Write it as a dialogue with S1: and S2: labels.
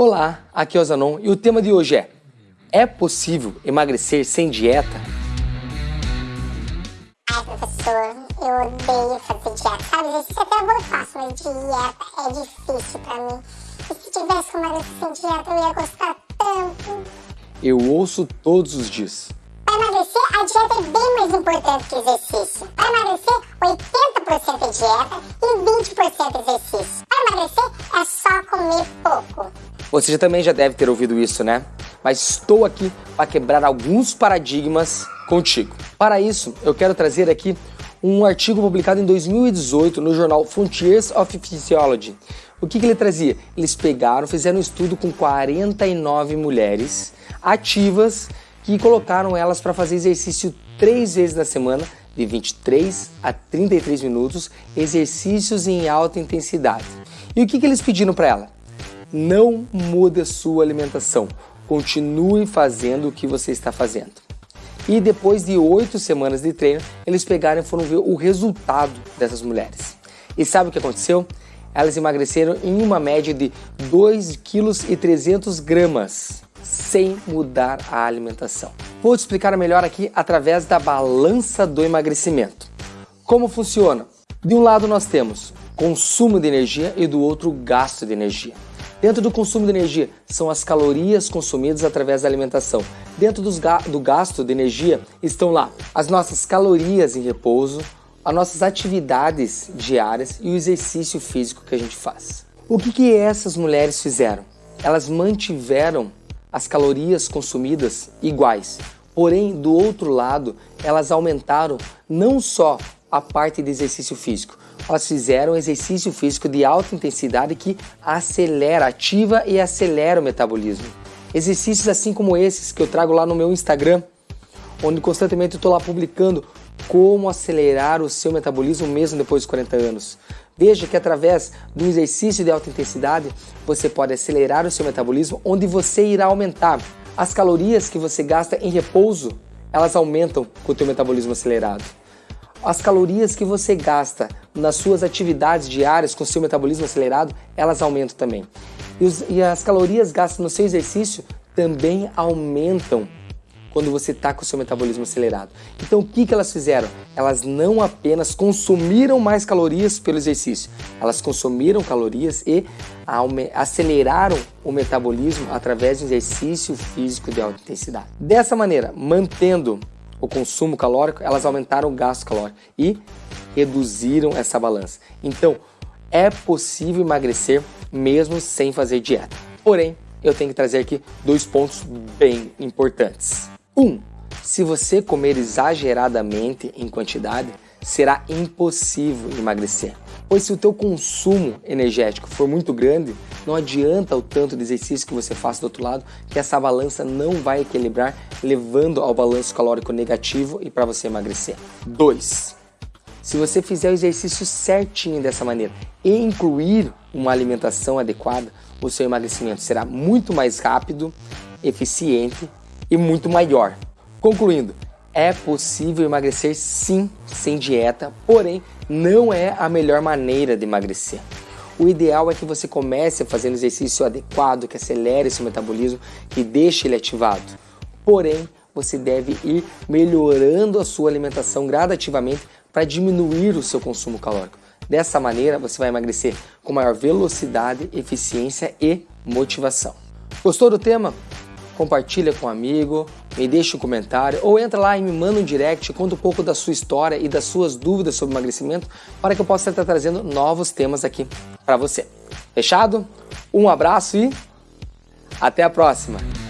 S1: Olá, aqui é o Zanon e o tema de hoje é É possível emagrecer sem dieta?
S2: Ai, professor, eu odeio fazer dieta. Sabe, exercício até eu faço, mas dieta é difícil pra mim. E se tivesse como emagrecer sem dieta, eu ia gostar tanto.
S1: Eu ouço todos os dias.
S2: Para emagrecer, a dieta é bem mais importante que o exercício. Para emagrecer, 80% é dieta e 20% exercício.
S1: Você também já deve ter ouvido isso, né? Mas estou aqui para quebrar alguns paradigmas contigo. Para isso, eu quero trazer aqui um artigo publicado em 2018 no jornal Frontiers of Physiology. O que, que ele trazia? Eles pegaram, fizeram um estudo com 49 mulheres ativas que colocaram elas para fazer exercício três vezes na semana, de 23 a 33 minutos, exercícios em alta intensidade. E o que, que eles pediram para ela? Não mude a sua alimentação, continue fazendo o que você está fazendo. E depois de oito semanas de treino, eles pegaram e foram ver o resultado dessas mulheres. E sabe o que aconteceu? Elas emagreceram em uma média de 2,3 kg sem mudar a alimentação. Vou te explicar melhor aqui através da balança do emagrecimento. Como funciona? De um lado nós temos consumo de energia e do outro gasto de energia. Dentro do consumo de energia são as calorias consumidas através da alimentação. Dentro ga do gasto de energia estão lá as nossas calorias em repouso, as nossas atividades diárias e o exercício físico que a gente faz. O que, que essas mulheres fizeram? Elas mantiveram as calorias consumidas iguais, porém, do outro lado, elas aumentaram não só a parte de exercício físico, elas fizeram exercício físico de alta intensidade que acelera, ativa e acelera o metabolismo. Exercícios assim como esses que eu trago lá no meu Instagram, onde constantemente estou lá publicando como acelerar o seu metabolismo mesmo depois dos 40 anos. Veja que através do exercício de alta intensidade, você pode acelerar o seu metabolismo, onde você irá aumentar as calorias que você gasta em repouso, elas aumentam com o teu metabolismo acelerado as calorias que você gasta nas suas atividades diárias com seu metabolismo acelerado, elas aumentam também. E, os, e as calorias gastas no seu exercício também aumentam quando você está com o seu metabolismo acelerado. Então o que, que elas fizeram? Elas não apenas consumiram mais calorias pelo exercício, elas consumiram calorias e aceleraram o metabolismo através de exercício físico de alta intensidade. Dessa maneira, mantendo o consumo calórico, elas aumentaram o gasto calórico e reduziram essa balança. Então, é possível emagrecer mesmo sem fazer dieta. Porém, eu tenho que trazer aqui dois pontos bem importantes. Um, se você comer exageradamente em quantidade, será impossível emagrecer. Pois se o teu consumo energético for muito grande, não adianta o tanto de exercício que você faça do outro lado, que essa balança não vai equilibrar, levando ao balanço calórico negativo e para você emagrecer. 2. Se você fizer o exercício certinho dessa maneira e incluir uma alimentação adequada, o seu emagrecimento será muito mais rápido, eficiente e muito maior. Concluindo, é possível emagrecer sim sem dieta, porém não é a melhor maneira de emagrecer. O ideal é que você comece fazendo exercício adequado, que acelere seu metabolismo, que deixe ele ativado. Porém, você deve ir melhorando a sua alimentação gradativamente para diminuir o seu consumo calórico. Dessa maneira, você vai emagrecer com maior velocidade, eficiência e motivação. Gostou do tema? Compartilha com um amigo, me deixa um comentário ou entra lá e me manda um direct, conta um pouco da sua história e das suas dúvidas sobre emagrecimento para que eu possa estar trazendo novos temas aqui para você. Fechado? Um abraço e até a próxima!